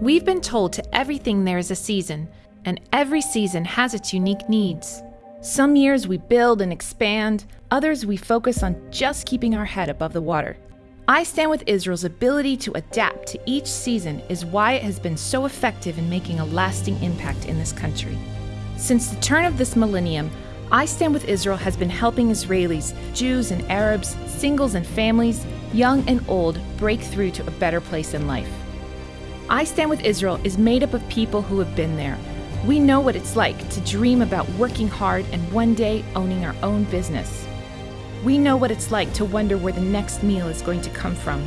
We've been told to everything there is a season, and every season has its unique needs. Some years we build and expand, others we focus on just keeping our head above the water. I Stand with Israel's ability to adapt to each season is why it has been so effective in making a lasting impact in this country. Since the turn of this millennium, I Stand with Israel has been helping Israelis, Jews and Arabs, singles and families, young and old, break through to a better place in life. I Stand with Israel is made up of people who have been there. We know what it's like to dream about working hard and one day owning our own business. We know what it's like to wonder where the next meal is going to come from.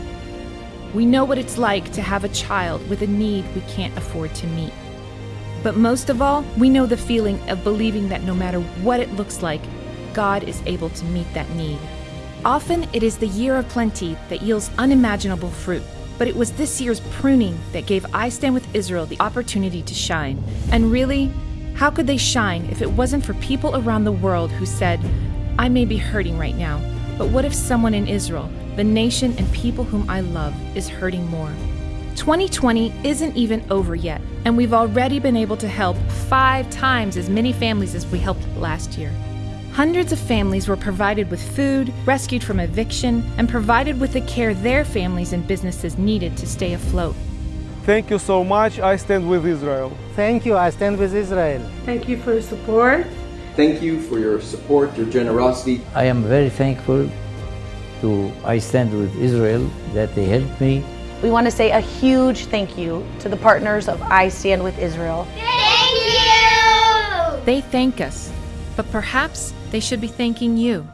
We know what it's like to have a child with a need we can't afford to meet. But most of all, we know the feeling of believing that no matter what it looks like, God is able to meet that need. Often it is the year of plenty that yields unimaginable fruit, but it was this year's pruning that gave I Stand with Israel the opportunity to shine. And really, how could they shine if it wasn't for people around the world who said, I may be hurting right now, but what if someone in Israel, the nation and people whom I love, is hurting more? 2020 isn't even over yet, and we've already been able to help five times as many families as we helped last year. Hundreds of families were provided with food, rescued from eviction, and provided with the care their families and businesses needed to stay afloat. Thank you so much. I stand with Israel. Thank you. I stand with Israel. Thank you for your support. Thank you for your support, your generosity. I am very thankful to I Stand with Israel that they helped me. We want to say a huge thank you to the partners of I Stand with Israel. Thank you! They thank us, but perhaps they should be thanking you.